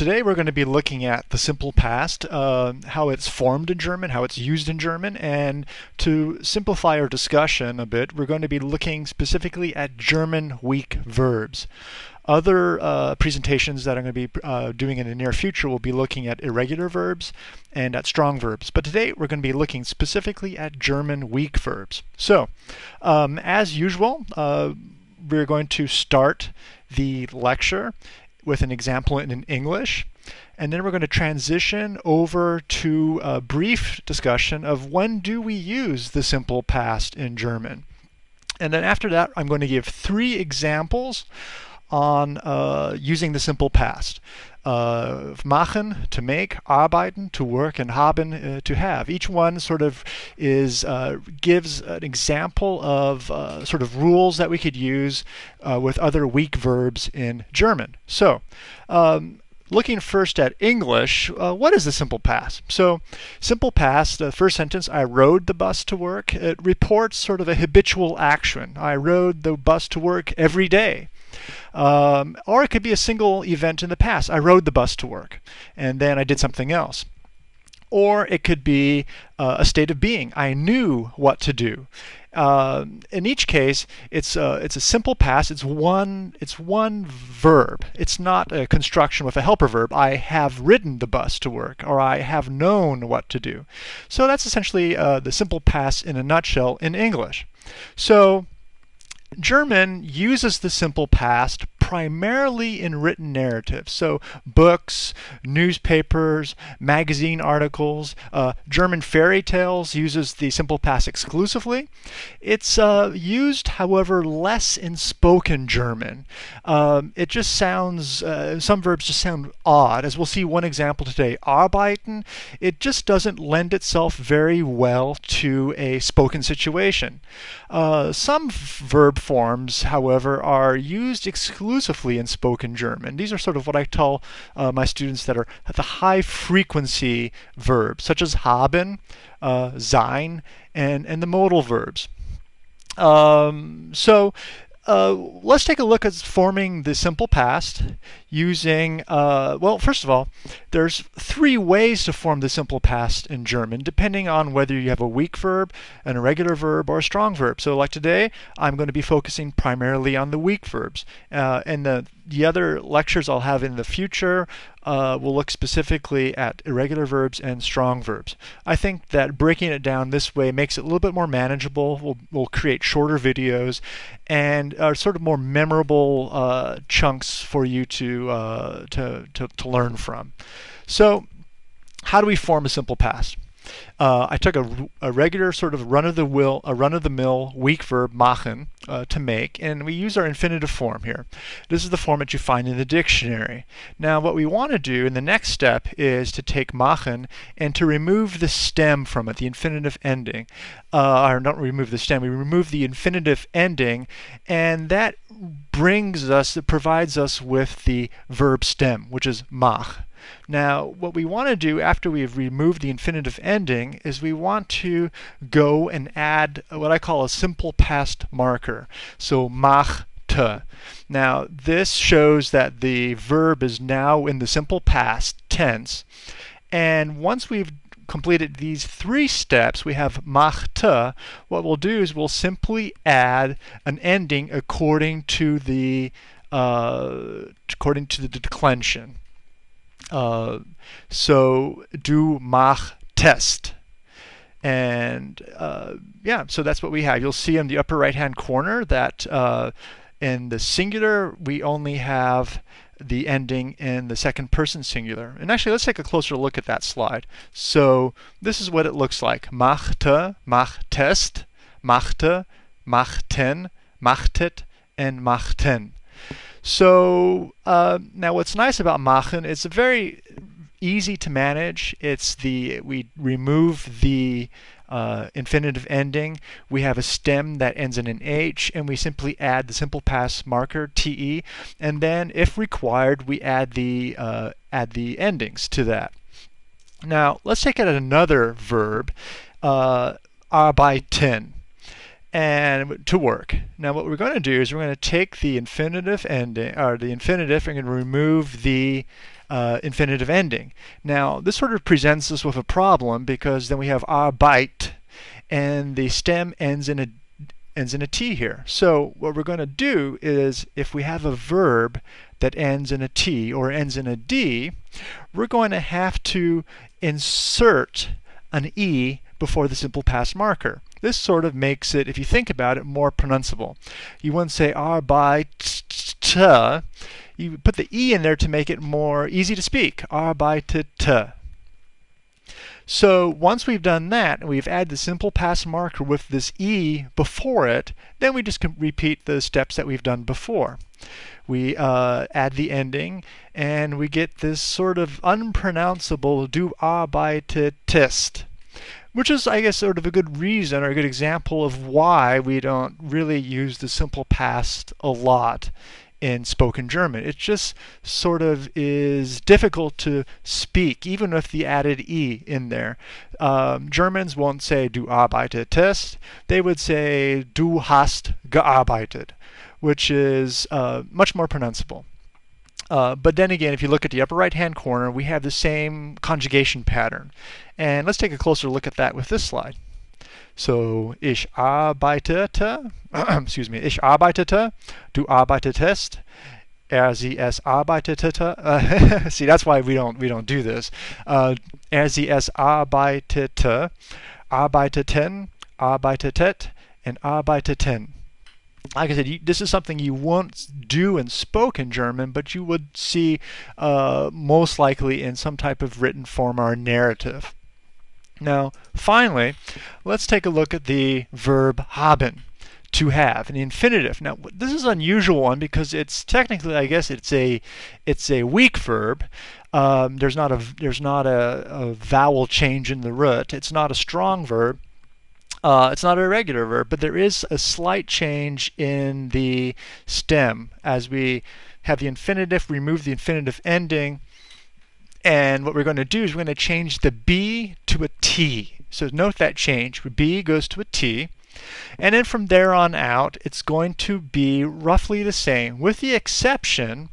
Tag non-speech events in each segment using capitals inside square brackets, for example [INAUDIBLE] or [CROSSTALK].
Today we're going to be looking at the simple past, uh, how it's formed in German, how it's used in German, and to simplify our discussion a bit, we're going to be looking specifically at German weak verbs. Other uh, presentations that I'm going to be uh, doing in the near future will be looking at irregular verbs and at strong verbs. But today we're going to be looking specifically at German weak verbs. So, um, as usual, uh, we're going to start the lecture with an example in English. And then we're going to transition over to a brief discussion of when do we use the simple past in German. And then after that, I'm going to give three examples on uh, using the simple past. Uh, machen, to make, arbeiten, to work, and haben, uh, to have. Each one sort of is uh, gives an example of uh, sort of rules that we could use uh, with other weak verbs in German. So, um, looking first at English, uh, what is the simple past? So, simple past, the first sentence, I rode the bus to work, it reports sort of a habitual action. I rode the bus to work every day. Um, or it could be a single event in the past. I rode the bus to work and then I did something else. Or it could be uh, a state of being. I knew what to do. Uh, in each case, it's a, it's a simple past. It's one it's one verb. It's not a construction with a helper verb. I have ridden the bus to work, or I have known what to do. So that's essentially uh, the simple past in a nutshell in English. So German uses the simple past primarily in written narratives. So books, newspapers, magazine articles, uh, German fairy tales uses the simple past exclusively. It's uh, used, however, less in spoken German. Um, it just sounds, uh, some verbs just sound odd. As we'll see one example today, arbeiten, it just doesn't lend itself very well to a spoken situation. Uh, some verb forms, however, are used exclusively exclusively in spoken German. These are sort of what I tell uh, my students that are the high frequency verbs, such as haben, uh, sein, and, and the modal verbs. Um, so uh, let's take a look at forming the simple past using, uh, well, first of all, there's three ways to form the simple past in German, depending on whether you have a weak verb, an irregular verb, or a strong verb. So like today, I'm going to be focusing primarily on the weak verbs. Uh, and the, the other lectures I'll have in the future uh, will look specifically at irregular verbs and strong verbs. I think that breaking it down this way makes it a little bit more manageable. We'll, we'll create shorter videos and are sort of more memorable uh, chunks for you to, uh, to, to, to learn from. So how do we form a simple past? Uh, I took a, a, regular sort of run-of-the-mill, a run-of-the-mill weak verb machen uh, to make, and we use our infinitive form here. This is the form that you find in the dictionary. Now, what we want to do in the next step is to take machen and to remove the stem from it, the infinitive ending. Uh, or not remove the stem, we remove the infinitive ending, and that brings us, it provides us with the verb stem, which is mach. Now, what we want to do after we've removed the infinitive ending is we want to go and add what I call a simple past marker. So machte. Now, this shows that the verb is now in the simple past tense. And once we've completed these three steps, we have machte. What we'll do is we'll simply add an ending according to the uh, according to the declension. Uh, so do mach test. And uh, yeah, so that's what we have. You'll see in the upper right hand corner that uh, in the singular we only have the ending in the second person singular. And actually, let's take a closer look at that slide. So this is what it looks like. Machte, machtest, machte, machten, machtet, and machten. So uh, now what's nice about Machen, it's very easy to manage. It's the, we remove the uh, infinitive ending. We have a stem that ends in an H, and we simply add the simple past marker, TE, and then if required, we add the, uh, add the endings to that. Now, let's take it another verb, uh, arbeiten and to work. Now what we're going to do is we're going to take the infinitive ending, or the infinitive, and remove the uh, infinitive ending. Now, this sort of presents us with a problem because then we have our arbeit, and the stem ends in a ends in a T here. So what we're going to do is if we have a verb that ends in a T or ends in a D, we're going to have to insert an E before the simple past marker. This sort of makes it, if you think about it, more pronounceable. You wouldn't say arbeit, you put the E in there to make it more easy to speak. Arbeitet. So once we've done that, and we've added the simple past marker with this E before it, then we just repeat the steps that we've done before. We uh, add the ending, and we get this sort of unpronounceable du arbeitetest which is, I guess, sort of a good reason or a good example of why we don't really use the simple past a lot in spoken German. It just sort of is difficult to speak, even with the added E in there. Um, Germans won't say du arbeitetest, they would say du hast gearbeitet, which is uh, much more pronounceable. Uh, but then again, if you look at the upper right hand corner, we have the same conjugation pattern. And let's take a closer look at that with this slide. So, ich arbeitete, [CLEARS THROAT] excuse me, ich arbeitete, du arbeitetest, er, sie, es arbeitete. Uh, [LAUGHS] see, that's why we don't we don't do this. Uh, er, sie, es arbeitete, arbeiteten, arbeitetet, and arbeiteten. Like I said, you, this is something you won't do and spoke in German, but you would see uh, most likely in some type of written form or narrative. Now, finally, let's take a look at the verb haben, to have, an infinitive. Now, this is an unusual one because it's technically, I guess, it's a it's a weak verb. Um, there's not a there's not a, a, vowel change in the root. It's not a strong verb. Uh, it's not a regular verb, but there is a slight change in the stem as we have the infinitive, remove the infinitive ending, and what we're going to do is we're going to change the B to a T. So note that change. B goes to a T. And then from there on out, it's going to be roughly the same, with the exception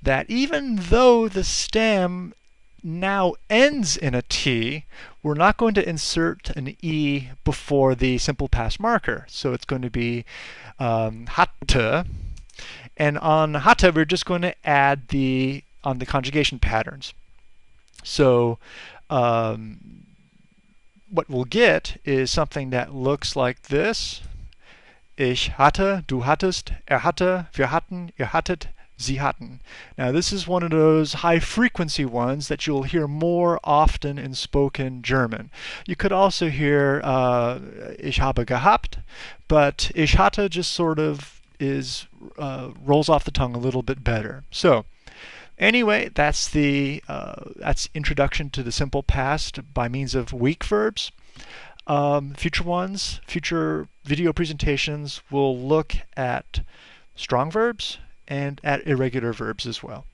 that even though the stem now ends in a T, we're not going to insert an E before the simple past marker. So it's going to be um, hatte. And on hatte, we're just going to add the on the conjugation patterns. So um, what we'll get is something that looks like this. Ich hatte, du hattest, er hatte, wir hatten, ihr hattet, sie hatten. Now this is one of those high frequency ones that you'll hear more often in spoken German. You could also hear uh, ich habe gehabt, but ich hatte just sort of is uh, rolls off the tongue a little bit better. So Anyway, that's the uh, that's introduction to the simple past by means of weak verbs. Um, future ones, future video presentations will look at strong verbs and at irregular verbs as well.